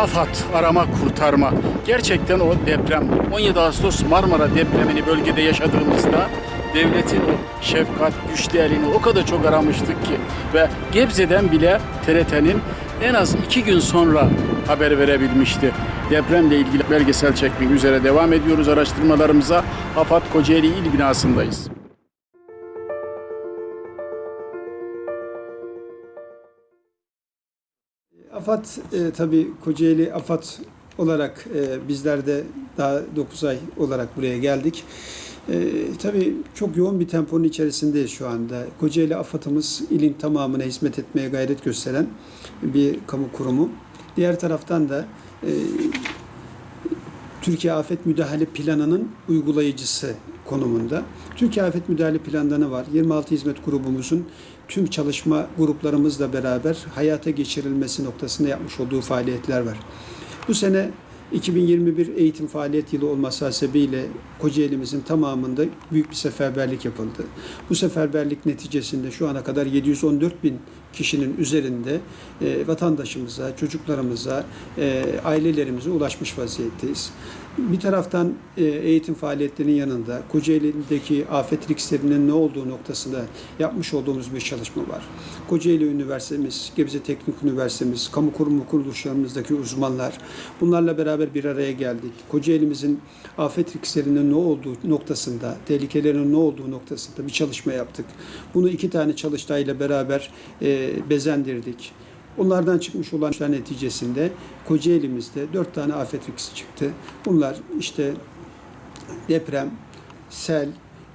AFAD arama kurtarma. Gerçekten o deprem 17 Ağustos Marmara depremini bölgede yaşadığımızda devletin o şefkat, güçlü elini o kadar çok aramıştık ki ve Gebze'den bile TRT'nin en az iki gün sonra haber verebilmişti. Depremle ilgili belgesel çekmek üzere devam ediyoruz araştırmalarımıza. AFAD Kocaeli İl binasındayız. AFAD e, tabii Kocaeli AFAD olarak e, bizler de daha 9 ay olarak buraya geldik. E, tabii çok yoğun bir temponun içerisindeyiz şu anda. Kocaeli AFAD'ımız ilin tamamına hizmet etmeye gayret gösteren bir kamu kurumu. Diğer taraftan da e, Türkiye Afet Müdahale Planı'nın uygulayıcısı konumunda. Türkiye Afet Müdahale Planı'nda ne var? 26 hizmet grubumuzun tüm çalışma gruplarımızla beraber hayata geçirilmesi noktasında yapmış olduğu faaliyetler var. Bu sene 2021 eğitim faaliyet yılı olması hasebiyle Kocaeli'mizin tamamında büyük bir seferberlik yapıldı. Bu seferberlik neticesinde şu ana kadar 714 bin kişinin üzerinde e, vatandaşımıza, çocuklarımıza, e, ailelerimize ulaşmış vaziyetteyiz. Bir taraftan e, eğitim faaliyetlerinin yanında Kocaeli'deki afet risklerinin ne olduğu noktasında yapmış olduğumuz bir çalışma var. Kocaeli Üniversitemiz, Gebze Teknik Üniversitemiz, kamu kurumu kuruluşlarımızdaki uzmanlar bunlarla beraber bir araya geldik. Kocaeli'mizin afet risklerinin ne olduğu noktasında, tehlikelerin ne olduğu noktasında bir çalışma yaptık. Bunu iki tane çalıştayla beraber e, bezendirdik. Onlardan çıkmış olan işler neticesinde Kocaeli'mizde dört tane afet riski çıktı. Bunlar işte deprem, sel,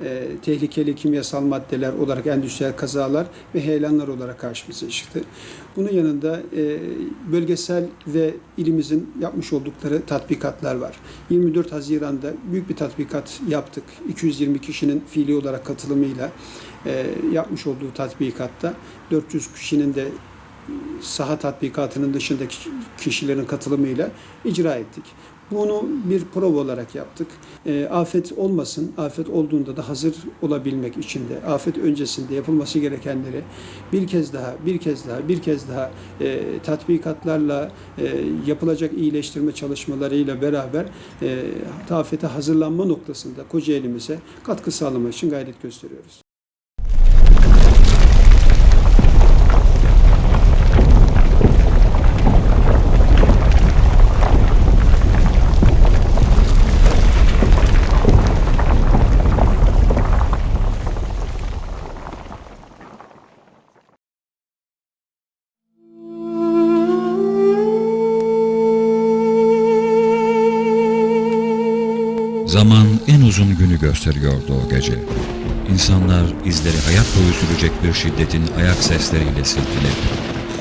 e, tehlikeli kimyasal maddeler olarak endüstriyel kazalar ve heyelanlar olarak karşımıza çıktı. Bunun yanında e, bölgesel ve ilimizin yapmış oldukları tatbikatlar var. 24 Haziran'da büyük bir tatbikat yaptık. 220 kişinin fiili olarak katılımıyla e, yapmış olduğu tatbikatta 400 kişinin de saha tatbikatının dışındaki kişilerin katılımıyla icra ettik. Bunu bir prova olarak yaptık. E, afet olmasın, afet olduğunda da hazır olabilmek için de afet öncesinde yapılması gerekenleri bir kez daha, bir kez daha, bir kez daha e, tatbikatlarla e, yapılacak iyileştirme çalışmalarıyla beraber e, afete hazırlanma noktasında Kocaeli'mize katkı sağlamak için gayret gösteriyoruz. Zaman en uzun günü gösteriyordu o gece. İnsanlar izleri hayat boyu sürecek bir şiddetin ayak sesleriyle silkinirdi.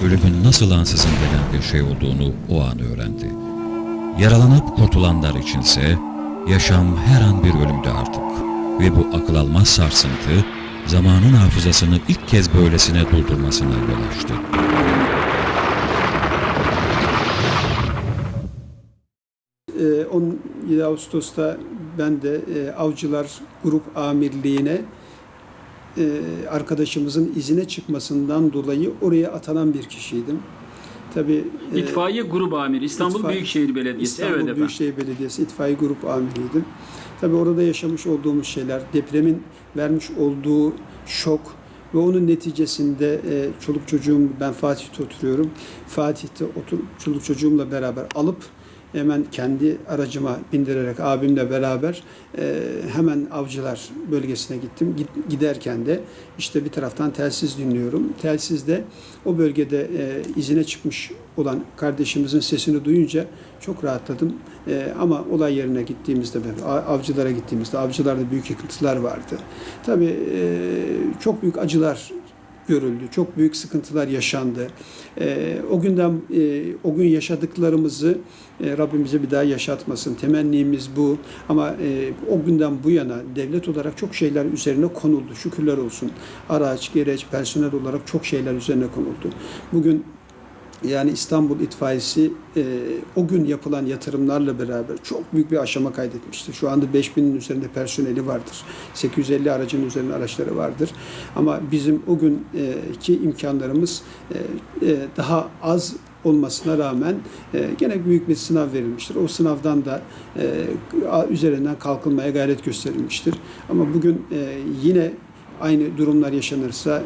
Ölümün nasıl ansızın gelen bir şey olduğunu o an öğrendi. Yaralanıp kurtulanlar içinse yaşam her an bir ölümdü artık. Ve bu akıl almaz sarsıntı zamanın hafızasını ilk kez böylesine durdurmasına yol açtı. Ee, 17 Ağustos'ta ben de e, Avcılar Grup Amirliğine e, arkadaşımızın izine çıkmasından dolayı oraya atanan bir kişiydim. Tabii e, İtfaiye Grup Amiri İstanbul İtfaiye- Büyükşehir Belediyesi. İstanbul evet efendim. Büyükşehir Belediyesi itfaiye grup amiriydim. Tabii orada yaşamış olduğumuz şeyler, depremin vermiş olduğu şok ve onun neticesinde e, çoluk çocuğum, ben Fatih'te oturuyorum. Fatih'te otur, çoluk çocuğumla beraber alıp hemen kendi aracıma bindirerek abimle beraber e, hemen avcılar bölgesine gittim. Git- giderken de işte bir taraftan telsiz dinliyorum. Telsizde o bölgede e, izine çıkmış olan kardeşimizin sesini duyunca çok rahatladım. E, ama olay yerine gittiğimizde, avcılara gittiğimizde, avcılarda büyük yıkıntılar vardı. Tabii e, çok büyük acılar görüldü. Çok büyük sıkıntılar yaşandı. E, o günden e, o gün yaşadıklarımızı e, Rabbimize bir daha yaşatmasın. Temennimiz bu. Ama e, o günden bu yana devlet olarak çok şeyler üzerine konuldu. Şükürler olsun. Araç, gereç, personel olarak çok şeyler üzerine konuldu. Bugün yani İstanbul İtfaiyesi e, o gün yapılan yatırımlarla beraber çok büyük bir aşama kaydetmiştir. Şu anda 5000'in üzerinde personeli vardır. 850 aracın üzerinde araçları vardır. Ama bizim o günkü imkanlarımız e, e, daha az olmasına rağmen e, gene büyük bir sınav verilmiştir. O sınavdan da e, üzerinden kalkılmaya gayret gösterilmiştir. Ama bugün e, yine aynı durumlar yaşanırsa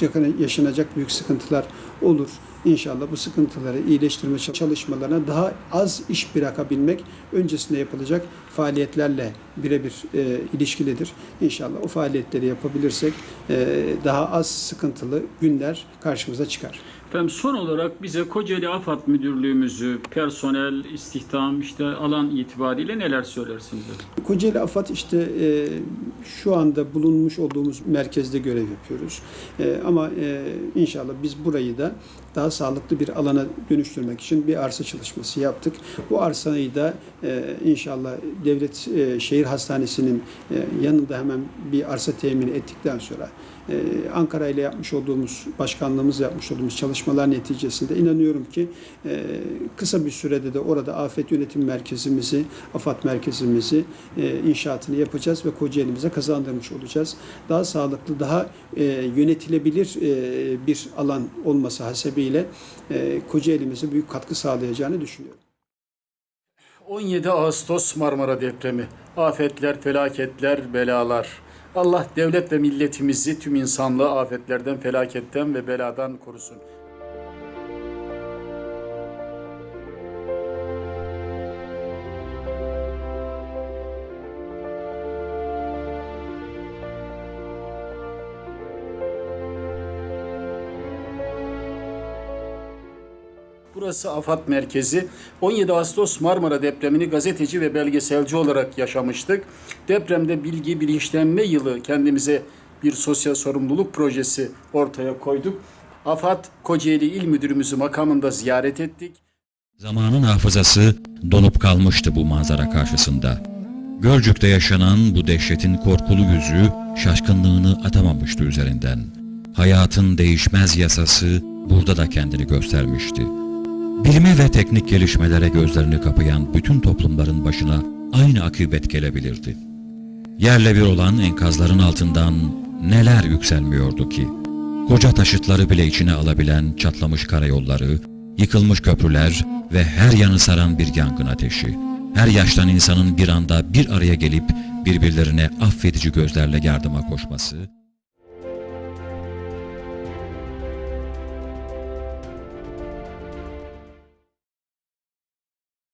yaşan- yaşanacak büyük sıkıntılar olur. İnşallah bu sıkıntıları iyileştirme çalışmalarına daha az iş bırakabilmek öncesinde yapılacak faaliyetlerle birebir e, ilişkilidir. İnşallah o faaliyetleri yapabilirsek e, daha az sıkıntılı günler karşımıza çıkar. Efendim son olarak bize Kocaeli AFAD Müdürlüğümüzü, personel, istihdam, işte alan itibariyle neler söylersiniz? Kocaeli AFAD işte e, şu anda bulunmuş olduğumuz merkezde görev yapıyoruz. E, ama e, inşallah biz burayı da daha sağlıklı bir alana dönüştürmek için bir arsa çalışması yaptık. Bu arsayı da e, inşallah devlet e, şehir hastanesinin e, yanında hemen bir arsa temin ettikten sonra e, Ankara ile yapmış olduğumuz başkanlığımız yapmış olduğumuz çalışmalar neticesinde inanıyorum ki e, kısa bir sürede de orada afet yönetim merkezimizi, AFAD merkezimizi e, inşaatını yapacağız ve Kocaeli'mize kazandırmış olacağız. Daha sağlıklı, daha e, yönetilebilir bir alan olması hasebiyle Kocaeli'mize büyük katkı sağlayacağını düşünüyorum. 17 Ağustos Marmara depremi. Afetler, felaketler, belalar. Allah devlet ve milletimizi tüm insanlığı afetlerden, felaketten ve beladan korusun. Burası AFAD merkezi. 17 Ağustos Marmara depremini gazeteci ve belgeselci olarak yaşamıştık. Depremde bilgi bilinçlenme yılı kendimize bir sosyal sorumluluk projesi ortaya koyduk. AFAD Kocaeli İl Müdürümüzü makamında ziyaret ettik. Zamanın hafızası donup kalmıştı bu manzara karşısında. Gölcük'te yaşanan bu dehşetin korkulu yüzü şaşkınlığını atamamıştı üzerinden. Hayatın değişmez yasası burada da kendini göstermişti. Bilime ve teknik gelişmelere gözlerini kapayan bütün toplumların başına aynı akıbet gelebilirdi. Yerle bir olan enkazların altından neler yükselmiyordu ki? Koca taşıtları bile içine alabilen çatlamış karayolları, yıkılmış köprüler ve her yanı saran bir yangın ateşi. Her yaştan insanın bir anda bir araya gelip birbirlerine affedici gözlerle yardıma koşması,